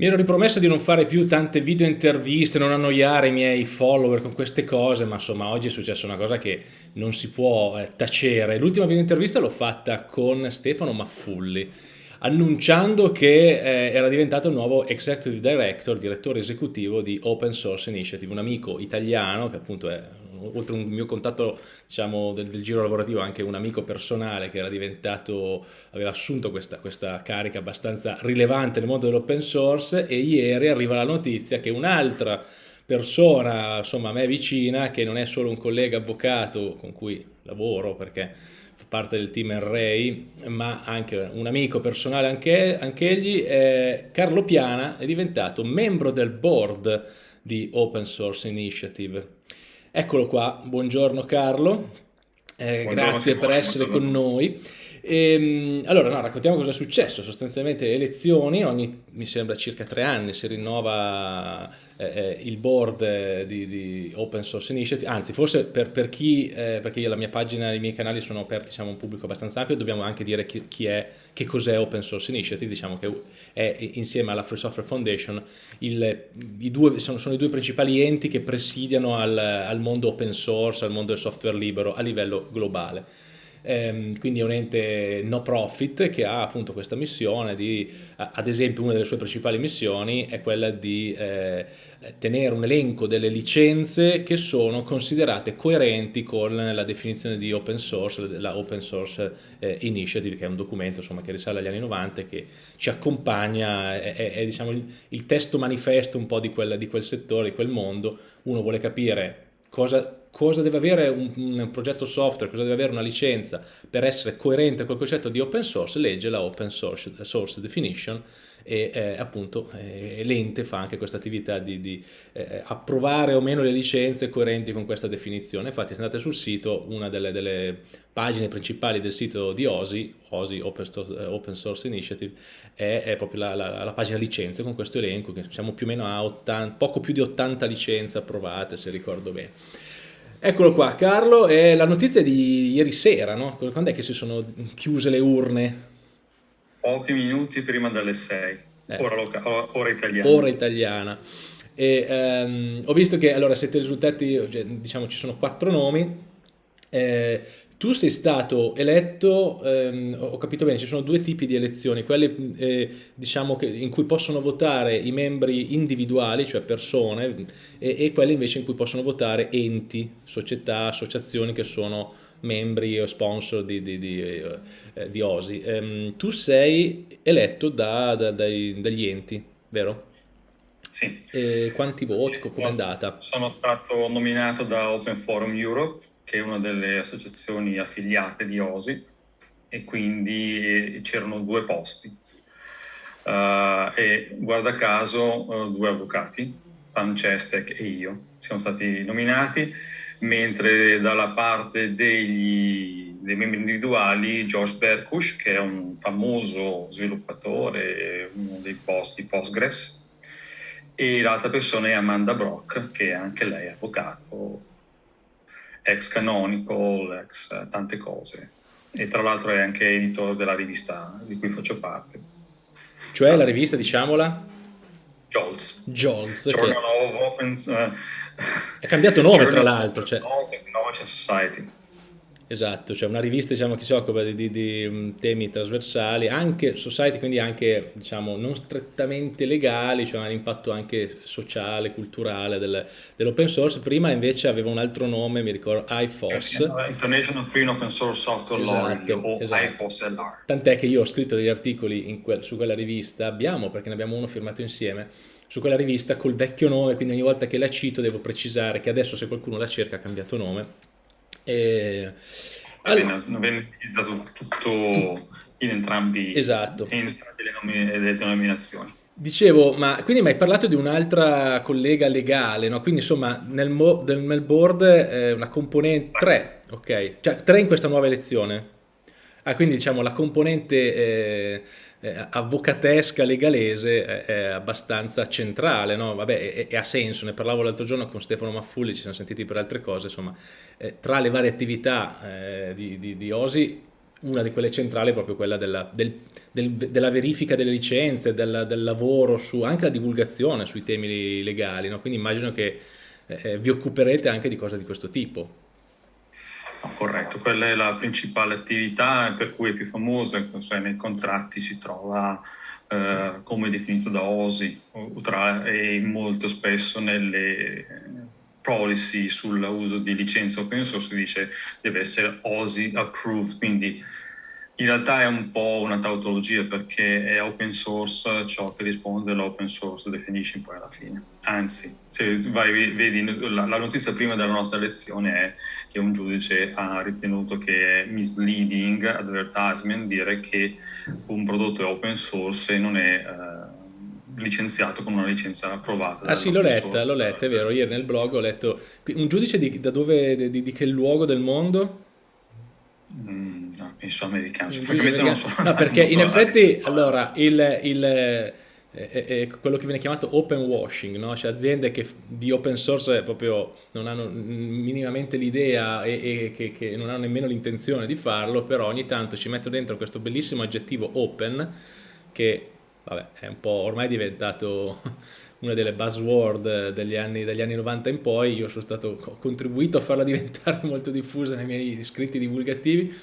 Mi ero ripromesso di non fare più tante video interviste, non annoiare i miei follower con queste cose, ma insomma oggi è successa una cosa che non si può eh, tacere. L'ultima video intervista l'ho fatta con Stefano Maffulli, annunciando che eh, era diventato il nuovo Executive Director, direttore esecutivo di Open Source Initiative, un amico italiano che appunto è oltre un mio contatto diciamo, del, del, giro lavorativo, anche un amico personale che era diventato, aveva assunto questa, questa carica abbastanza rilevante nel mondo dell'open source e ieri arriva la notizia che un'altra persona, insomma a me vicina, che non è solo un collega avvocato con cui lavoro perché fa parte del team Array, ma anche un amico personale anche, anche egli, eh, Carlo Piana è diventato membro del board di Open Source Initiative Eccolo qua, buongiorno Carlo, eh, grazie per essere con noi. E, ehm, allora, no, raccontiamo cosa è successo. Sostanzialmente elezioni, ogni mi sembra circa tre anni si rinnova eh, eh il board eh, di, di, Open Source Initiative, anzi forse per, per chi, eh, perché io, la mia pagina e i miei canali sono aperti, siamo un pubblico abbastanza ampio, dobbiamo anche dire chi, chi è, che cos'è Open Source Initiative, diciamo che è insieme alla Free Software Foundation, il, i due, sono, sono, i due principali enti che presidiano al, al mondo open source, al mondo del software libero a livello globale. Ehm, quindi è un ente no profit che ha appunto questa missione di, ad esempio una delle sue principali missioni è quella di eh, tenere un elenco delle licenze che sono considerate coerenti con la definizione di open source, la Open Source eh, Initiative, che è un documento insomma, che risale agli anni 90 e che ci accompagna, è, è, è diciamo, il, il, testo manifesto un po' di, quella, di quel settore, di quel mondo, uno vuole capire cosa cosa deve avere un, un, progetto software, cosa deve avere una licenza per essere coerente con il concetto di open source, legge la open source, source definition e eh, appunto eh, l'ente fa anche questa attività di, di eh, approvare o meno le licenze coerenti con questa definizione. Infatti se andate sul sito, una delle, delle pagine principali del sito di OSI, OSI Open Source, eh, open source Initiative, è, è proprio la, la, la, pagina licenze con questo elenco, che siamo più o meno a 80, poco più di 80 licenze approvate se ricordo bene. Eccolo qua, Carlo, è la notizia di ieri sera, no? Quando è che si sono chiuse le urne? Pochi minuti prima delle 6, eh. ora, ora, italiana. Ora italiana. E, um, ho visto che allora siete risultati, cioè, diciamo ci sono quattro nomi, eh, tu sei stato eletto, ehm, ho capito bene, ci sono due tipi di elezioni, quelle eh, diciamo che, in cui possono votare i membri individuali, cioè persone, e, e, quelle invece in cui possono votare enti, società, associazioni che sono membri o sponsor di, di, di, eh, di OSI. Ehm, tu sei eletto da, da, dai, dagli enti, vero? Sì. E quanti voti? Come è andata? Sono stato nominato da Open Forum Europe che è una delle associazioni affiliate di OSI, e quindi c'erano due posti. Uh, e guarda caso uh, due avvocati, Pam Cestek e io, siamo stati nominati, mentre dalla parte degli, dei membri individuali Josh Berkush, che è un famoso sviluppatore, uno dei posti Postgres, e l'altra persona è Amanda Brock, che è anche lei avvocato, ex Canonical, ex tante cose. E tra l'altro è anche editore della rivista di cui faccio parte. Cioè la rivista, diciamola? Jolts. Jolts. Journal che... of Open... Uh, è cambiato nome tra l'altro. Cioè... Technology Society. Esatto, cioè una rivista diciamo, che si occupa di, di, di, mm, temi trasversali, anche society, quindi anche diciamo, non strettamente legali, cioè un impatto anche sociale, culturale del, dell'open source. Prima invece aveva un altro nome, mi ricordo, IFOS. International Free Open Source Software esatto, Law, o esatto. IFOS-LR. Tant'è che io ho scritto degli articoli que su quella rivista, abbiamo, perché ne abbiamo uno firmato insieme, su quella rivista col vecchio nome, quindi ogni volta che la cito devo precisare che adesso se qualcuno la cerca ha cambiato nome e... Allora, viene utilizzato tutto in entrambi, esatto. in entrambe le, le denominazioni. Dicevo, ma quindi mi hai parlato di un'altra collega legale, no? Quindi insomma nel, nel board eh, una componente 3, ok? Cioè 3 in questa nuova elezione. Ah, quindi diciamo la componente eh, eh, avvocatesca legalese è, abbastanza centrale, no? Vabbè, e, ha senso, ne parlavo l'altro giorno con Stefano Maffulli, ci siamo sentiti per altre cose, insomma, eh, tra le varie attività eh, di, di, di, Osi, una di quelle centrali è proprio quella della, del, del, della verifica delle licenze, del, del, lavoro su anche la divulgazione sui temi legali, no? quindi immagino che eh, vi occuperete anche di cose di questo tipo. No, corretto, quella è la principale attività per cui è più famosa, cioè nei contratti si trova eh, come definito da OSI tra, e molto spesso nelle policy sull'uso di licenze open source si dice deve essere OSI approved, quindi in realtà è un po' una tautologia perché è open source ciò che risponde all'open source definition poi alla fine. Anzi, se vai, vedi la, la, notizia prima della nostra lezione è che un giudice ha ritenuto che è misleading advertisement dire che un prodotto è open source e non è eh, licenziato con una licenza approvata. Ah sì, l'ho letta, l'ho letta, è vero, ieri nel blog ho letto un giudice di, da dove, di, di che luogo del mondo? Mm, no, penso americano. americano. So. No, perché in effetti allora, il, il, è, è quello che viene chiamato open washing, no? cioè aziende che di open source proprio non hanno minimamente l'idea e, e che, che, non hanno nemmeno l'intenzione di farlo, però ogni tanto ci metto dentro questo bellissimo aggettivo open che vabbè, è un po' ormai diventato una delle buzzword degli anni, dagli anni 90 in poi, io sono stato, ho contribuito a farla diventare molto diffusa nei miei scritti divulgativi,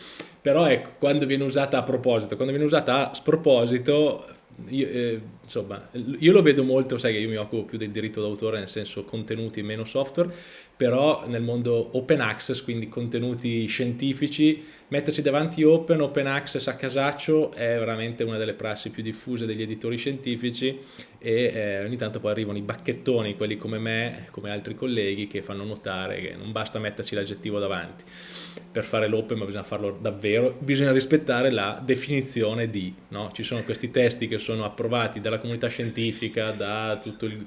però ecco, quando viene usata a proposito, quando viene usata a sproposito io, eh, insomma, io lo vedo molto, sai che io mi occupo più del diritto d'autore, nel senso contenuti meno software, però nel mondo open access, quindi contenuti scientifici, mettersi davanti open, open access a casaccio è veramente una delle prassi più diffuse degli editori scientifici e eh, ogni tanto poi arrivano i bacchettoni, quelli come me, come altri colleghi, che fanno notare che non basta metterci l'aggettivo davanti per fare l'open, ma bisogna farlo davvero, bisogna rispettare la definizione di, no? ci sono questi testi che sono approvati dalla comunità scientifica, da tutto il,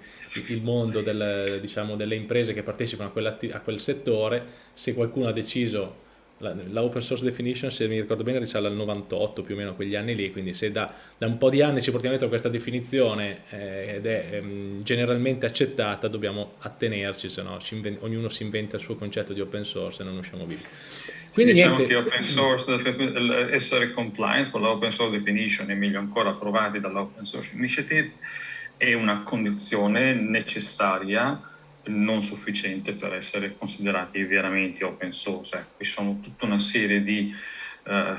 il mondo del, diciamo, delle imprese che partecipano a, a quel settore, se qualcuno ha deciso la, la, open source definition se mi ricordo bene risale al 98 più o meno quegli anni lì quindi se da, da un po' di anni ci portiamo dietro questa definizione eh, ed è ehm, generalmente accettata dobbiamo attenerci se no ognuno si inventa il suo concetto di open source e non usciamo vivi quindi diciamo niente. che open source, essere compliant con l'open source definition e meglio ancora approvati dall'open source initiative è una condizione necessaria non sufficiente per essere considerati veramente open source. Ecco, ci sono tutta una serie di eh,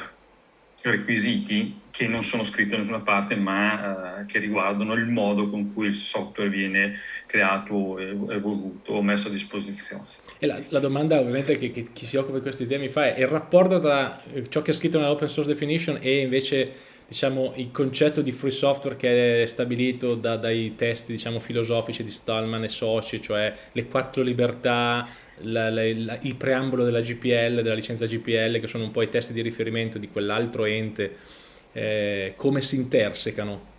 requisiti che non sono scritti da nessuna parte ma eh, che riguardano il modo con cui il software viene creato, evoluto o messo a disposizione. E la, la domanda ovviamente che, che, chi si occupa di questi temi fa è il rapporto tra ciò che è scritto nell'open source definition e invece diciamo, il concetto di free software che è stabilito da, dai testi diciamo, filosofici di Stallman e soci, cioè le quattro libertà, la, la, la, il preambolo della GPL, della licenza GPL, che sono un po' i testi di riferimento di quell'altro ente, eh, come si intersecano?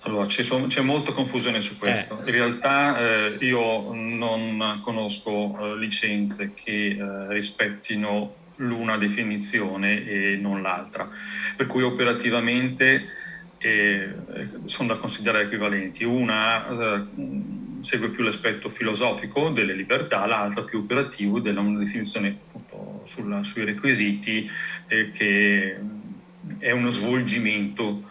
Allora, c'è molta confusione su questo. Eh. In realtà eh, io non conosco eh, licenze che eh, rispettino l'una definizione e non l'altra, per cui operativamente eh, sono da considerare equivalenti. Una eh, segue più l'aspetto filosofico delle libertà, l'altra più operativo della una definizione appunto, sulla, sui requisiti eh, che è uno svolgimento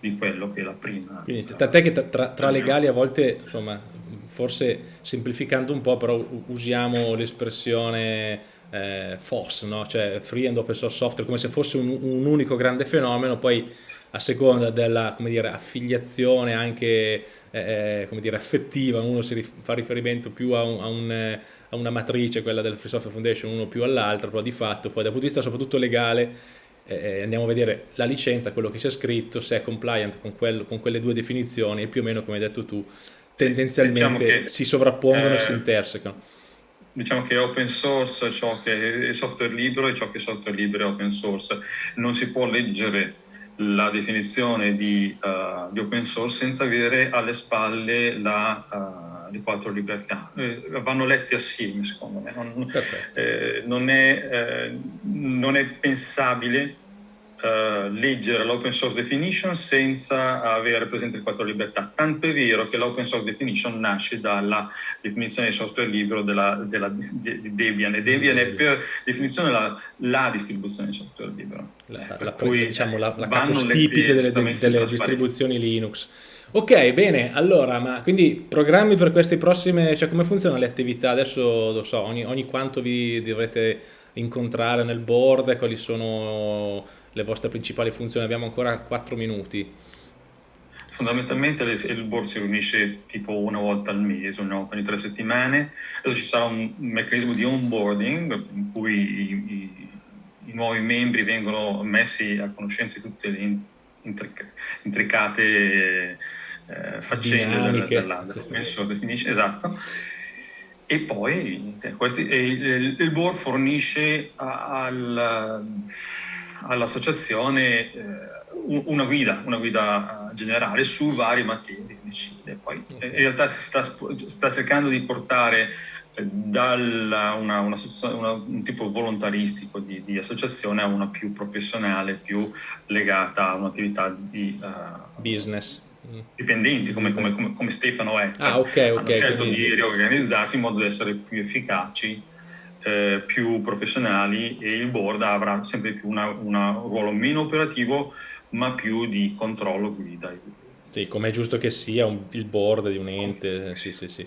di quello che è la prima. Quindi, tant'è che tra, tra legali a volte, insomma, forse semplificando un po', però usiamo l'espressione eh, FOSS, no? cioè Free and Open Source Software, come se fosse un, un unico grande fenomeno, poi a seconda della dire, affiliazione anche eh, eh dire, affettiva, uno si rif fa riferimento più a, un, a, un, a, una matrice, quella del Free Software Foundation, uno più all'altra, però di fatto poi dal punto di vista soprattutto legale eh, eh andiamo a vedere la licenza, quello che c'è scritto, se è compliant con, quello, con, quelle due definizioni e più o meno come hai detto tu, tendenzialmente diciamo che, si sovrappongono e si intersecano diciamo che è open source ciò che è software libero e ciò che è software libero è open source. Non si può leggere la definizione di, uh, di open source senza avere alle spalle la, uh, le quattro libertà. Eh, vanno lette assieme, secondo me. Non, eh, non, è, eh, non è, pensabile uh, leggere l'open source definition senza avere presente il quattro libertà. Tanto è vero che l'open source definition nasce dalla definizione di software libero della, della, di, di Debian e Debian è per definizione la, la distribuzione di software libero. La, la, cui, diciamo, la, la capostipite delle, delle distribuzioni Linux. Ok, bene, allora, ma quindi programmi per queste prossime, cioè come funzionano le attività? Adesso lo so, ogni, ogni quanto vi dovrete incontrare nel board, quali sono le vostre principali funzioni? Abbiamo ancora 4 minuti. Fondamentalmente il board si riunisce tipo una volta al mese, una volta ogni tre settimane. Adesso ci sarà un meccanismo di onboarding in cui i, i, i nuovi membri vengono messi a conoscenza di tutte le intricate eh, faccende Dinamiche. della, della definition, esatto. E poi questi, il, il, board fornisce al, all'associazione eh, una guida, una guida generale su varie materie. Poi okay. in realtà si sta, sta cercando di portare da una, una, una, un tipo volontaristico di, di, associazione a una più professionale, più legata a un'attività di uh, business. Dipendenti come, come, come, come Stefano è. Ah, ok, ok. Hanno scelto quindi... di riorganizzarsi in modo da essere più efficaci, eh, più professionali e il board avrà sempre più un ruolo meno operativo ma più di controllo guida. Sì, come è giusto che sia un, il board di un ente, sì, sì, sì.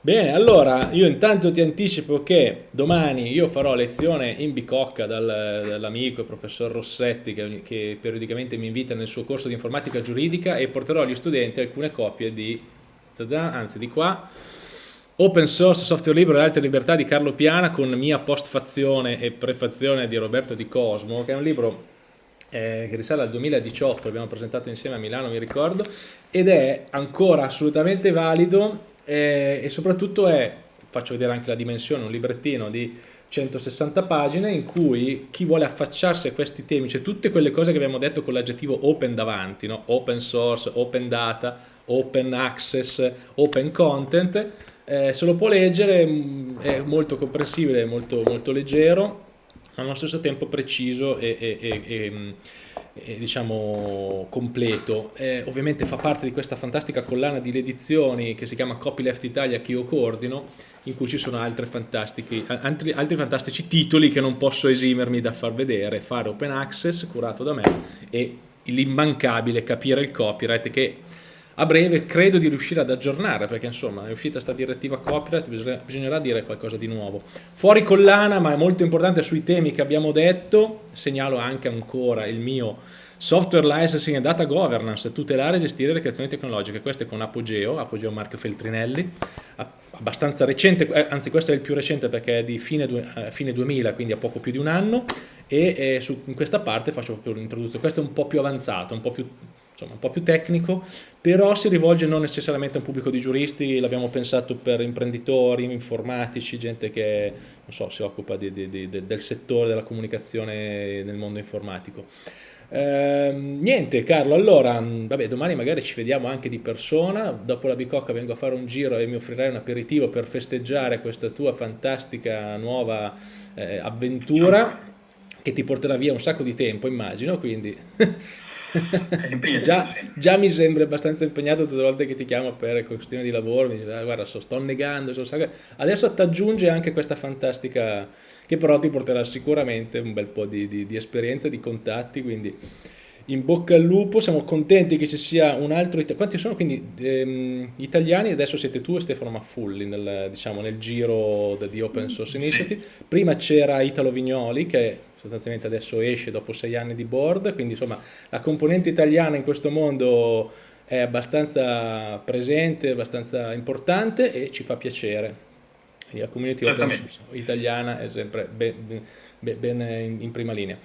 Bene, allora io intanto ti anticipo che domani io farò lezione in bicocca dal, dall'amico professor Rossetti che, che, periodicamente mi invita nel suo corso di informatica giuridica e porterò agli studenti alcune copie di, anzi di qua, Open Source, Software Libero e Altre Libertà di Carlo Piana con mia postfazione e prefazione di Roberto Di Cosmo, che è un libro eh, che risale al 2018, l'abbiamo presentato insieme a Milano, mi ricordo, ed è ancora assolutamente valido eh, e soprattutto è, faccio vedere anche la dimensione, un librettino di 160 pagine in cui chi vuole affacciarsi a questi temi, cioè tutte quelle cose che abbiamo detto con l'aggettivo open davanti, no? open source, open data, open access, open content, eh, se lo può leggere, mm, è molto comprensibile, molto, molto leggero, allo stesso tempo preciso e, e, e, e mm, diciamo completo. Eh, ovviamente fa parte di questa fantastica collana di edizioni che si chiama Copyleft Italia che io coordino, in cui ci sono altri fantastici, altri, altri fantastici titoli che non posso esimermi da far vedere, fare open access curato da me e l'immancabile capire il copyright che a breve credo di riuscire ad aggiornare perché insomma è uscita questa direttiva copyright bisognerà dire qualcosa di nuovo. Fuori collana ma è molto importante sui temi che abbiamo detto segnalo anche ancora il mio software licensing e data governance tutelare e gestire le creazioni tecnologiche. Questo è con Apogeo Apogeo Marco Feltrinelli abbastanza recente eh, anzi questo è il più recente perché è di fine, eh, fine 2000 quindi a poco più di un anno e eh, su, in questa parte faccio proprio l'introduzione. Questo è un po' più avanzato un po' più insomma un po' più tecnico, però si rivolge non necessariamente a un pubblico di giuristi, l'abbiamo pensato per imprenditori, informatici, gente che so, si occupa di, di, di, del settore della comunicazione nel mondo informatico. Eh, niente Carlo, allora vabbè, domani magari ci vediamo anche di persona, dopo la bicocca vengo a fare un giro e mi offrirai un aperitivo per festeggiare questa tua fantastica nuova eh, avventura che ti porterà via un sacco di tempo immagino, quindi. Già, già, mi sembra abbastanza impegnato tutte le volte che ti chiamo per questioni di lavoro, mi dice ah, guarda so, sto negando, so, adesso ti aggiunge anche questa fantastica che però ti porterà sicuramente un bel po' di, di, di esperienza, di contatti, quindi in bocca al lupo, siamo contenti che ci sia un altro italiano. Quanti sono quindi ehm, italiani? Adesso siete tu e Stefano Maffulli nel, diciamo, nel giro di Open Source Initiative. Sì. Prima c'era Italo Vignoli che sostanzialmente adesso esce dopo sei anni di board, quindi insomma la componente italiana in questo mondo è abbastanza presente, abbastanza importante e ci fa piacere. La community italiana è sempre ben, ben, ben in, in prima linea.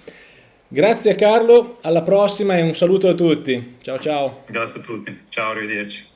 Grazie Carlo, alla prossima e un saluto a tutti. Ciao ciao. Grazie a tutti, ciao, arrivederci.